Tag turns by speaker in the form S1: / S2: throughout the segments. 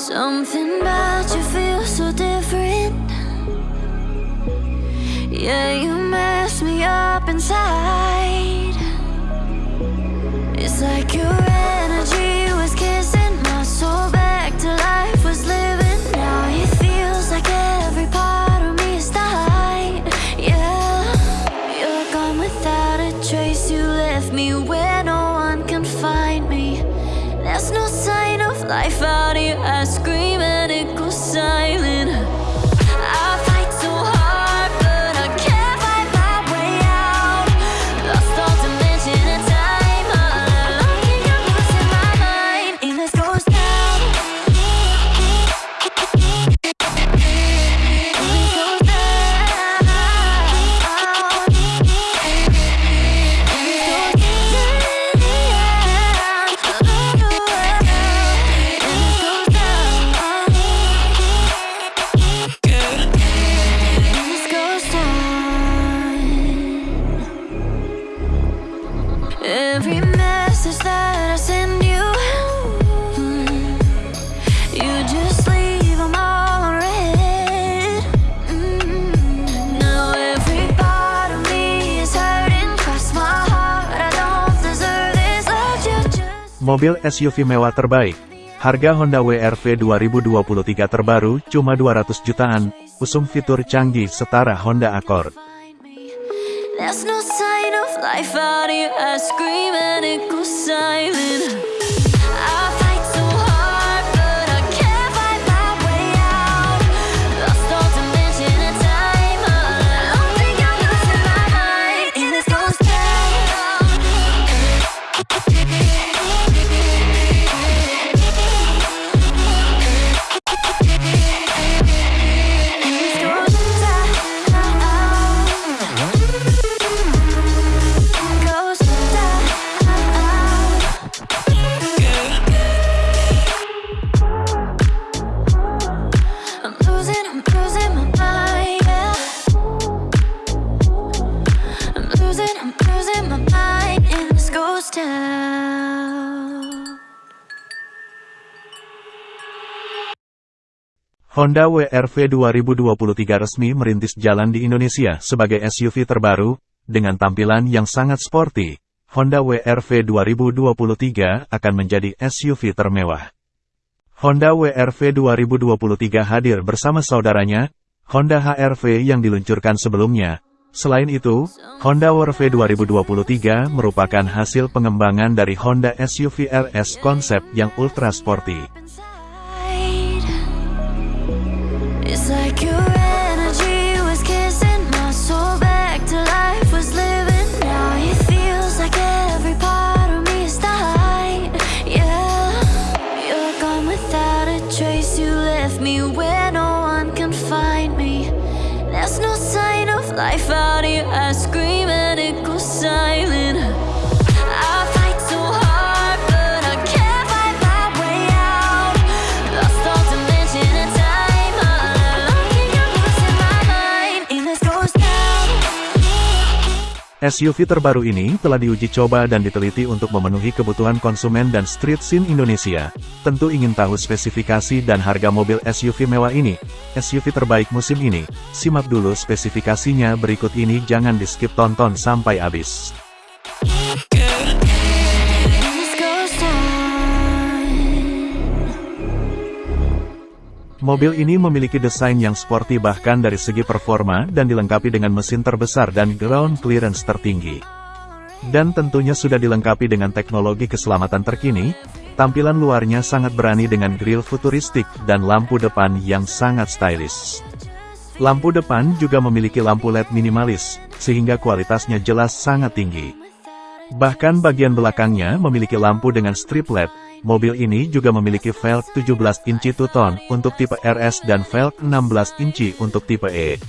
S1: Something about you feels so different. Yeah, you mess me up inside. It's like your
S2: Mobil SUV mewah terbaik. Harga Honda WRV 2023 terbaru cuma 200 jutaan, usung fitur canggih setara Honda Accord. Honda WRV 2023 resmi merintis jalan di Indonesia sebagai SUV terbaru, dengan tampilan yang sangat sporty. Honda WRV 2023 akan menjadi SUV termewah. Honda WRV 2023 hadir bersama saudaranya, Honda HR-V yang diluncurkan sebelumnya. Selain itu, Honda WRV 2023 merupakan hasil pengembangan dari Honda SUV RS konsep yang ultra sporty.
S1: Life out here. I scream and it goes silent.
S2: SUV terbaru ini telah diuji coba dan diteliti untuk memenuhi kebutuhan konsumen dan street scene Indonesia. Tentu ingin tahu spesifikasi dan harga mobil SUV mewah ini, SUV terbaik musim ini. Simak dulu spesifikasinya berikut ini jangan di skip tonton sampai habis. Mobil ini memiliki desain yang sporty bahkan dari segi performa dan dilengkapi dengan mesin terbesar dan ground clearance tertinggi. Dan tentunya sudah dilengkapi dengan teknologi keselamatan terkini, tampilan luarnya sangat berani dengan grill futuristik dan lampu depan yang sangat stylish. Lampu depan juga memiliki lampu LED minimalis, sehingga kualitasnya jelas sangat tinggi. Bahkan bagian belakangnya memiliki lampu dengan strip LED. Mobil ini juga memiliki velg 17 inci two-tone untuk tipe RS dan velg 16 inci untuk tipe E.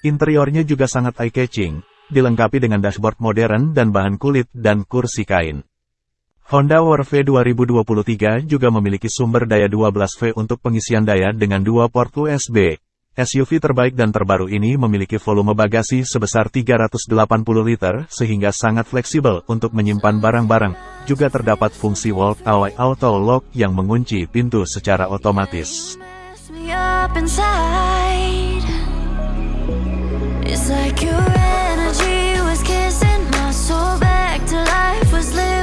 S2: Interiornya juga sangat eye-catching, dilengkapi dengan dashboard modern dan bahan kulit dan kursi kain. Honda Warv 2023 juga memiliki sumber daya 12V untuk pengisian daya dengan dua port USB. SUV terbaik dan terbaru ini memiliki volume bagasi sebesar 380 liter sehingga sangat fleksibel untuk menyimpan barang-barang. Juga terdapat fungsi Walk Away Auto Lock yang mengunci pintu secara otomatis.
S1: Like your energy was kissing my soul back to life, was living.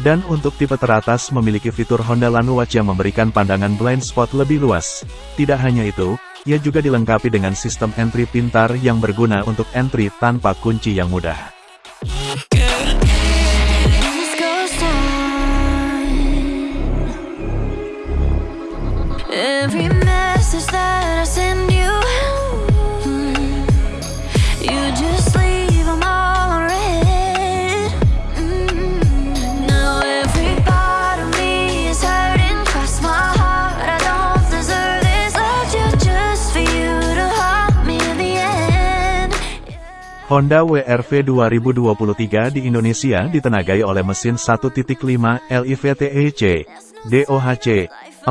S2: Dan untuk tipe teratas memiliki fitur Honda Launch yang memberikan pandangan blind spot lebih luas. Tidak hanya itu, ia juga dilengkapi dengan sistem entry pintar yang berguna untuk entry tanpa kunci yang mudah. Honda WRV 2023 di Indonesia ditenagai oleh mesin 1.5 LIVTEC, DOHC,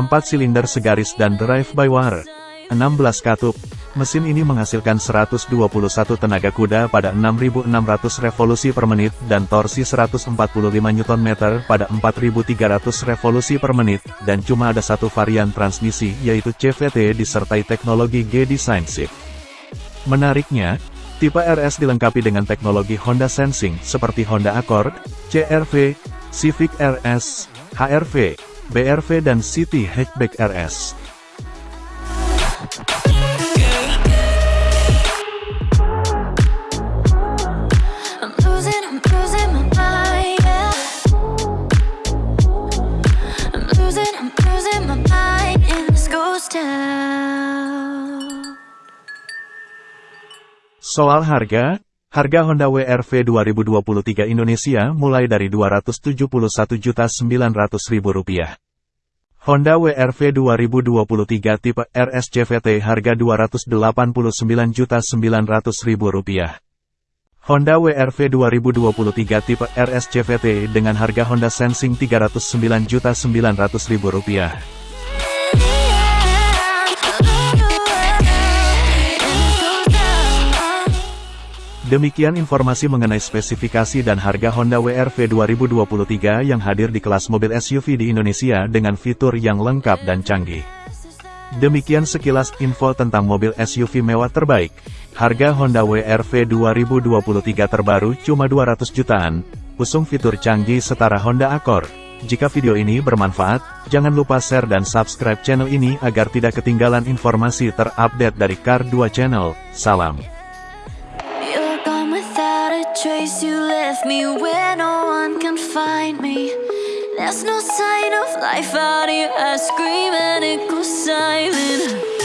S2: 4 silinder segaris dan drive-by-wire, 16 katup. Mesin ini menghasilkan 121 tenaga kuda pada 6.600 revolusi per menit dan torsi 145 Nm pada 4.300 revolusi per menit, dan cuma ada satu varian transmisi yaitu CVT disertai teknologi G-Design Shift. Menariknya, tipe RS dilengkapi dengan teknologi Honda Sensing seperti Honda Accord, CR-V, Civic RS, HR-V, BR-V dan City Hatchback RS. Soal harga, harga Honda WRV 2023 Indonesia mulai dari Rp271.900.000. Honda WRV 2023 tipe RS CVT harga Rp289.900.000. Honda WRV 2023 tipe RS CVT dengan harga Honda Sensing Rp309.900.000. Demikian informasi mengenai spesifikasi dan harga Honda WRV 2023 yang hadir di kelas mobil SUV di Indonesia dengan fitur yang lengkap dan canggih. Demikian sekilas info tentang mobil SUV mewah terbaik. Harga Honda WRV 2023 terbaru cuma 200 jutaan, usung fitur canggih setara Honda Accord. Jika video ini bermanfaat, jangan lupa share dan subscribe channel ini agar tidak ketinggalan informasi terupdate dari Car 2 Channel. Salam.
S1: Trace. You left me where no one can find me. There's no sign of life out here. I scream and it goes silent.